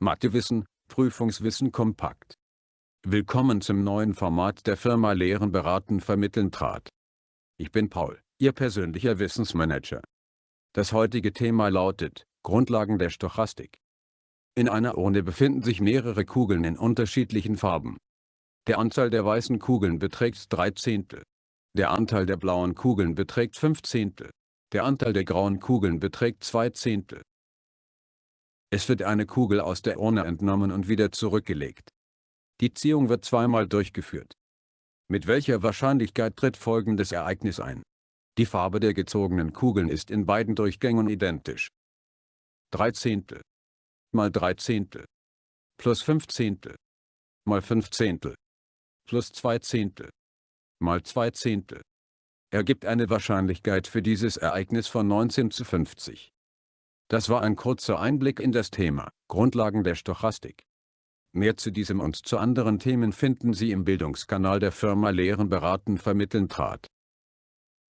Mathewissen, Prüfungswissen kompakt. Willkommen zum neuen Format der Firma Lehren beraten vermitteln trat. Ich bin Paul, Ihr persönlicher Wissensmanager. Das heutige Thema lautet, Grundlagen der Stochastik. In einer Urne befinden sich mehrere Kugeln in unterschiedlichen Farben. Der Anteil der weißen Kugeln beträgt 3 Zehntel. Der Anteil der blauen Kugeln beträgt 5 Zehntel. Der Anteil der grauen Kugeln beträgt 2 Zehntel. Es wird eine Kugel aus der Urne entnommen und wieder zurückgelegt. Die Ziehung wird zweimal durchgeführt. Mit welcher Wahrscheinlichkeit tritt folgendes Ereignis ein? Die Farbe der gezogenen Kugeln ist in beiden Durchgängen identisch. 3 Zehntel mal 3 Zehntel plus 5 Zehntel mal 5 Zehntel plus 2 Zehntel mal 2 Zehntel ergibt eine Wahrscheinlichkeit für dieses Ereignis von 19 zu 50. Das war ein kurzer Einblick in das Thema, Grundlagen der Stochastik. Mehr zu diesem und zu anderen Themen finden Sie im Bildungskanal der Firma Lehren beraten vermitteln trat.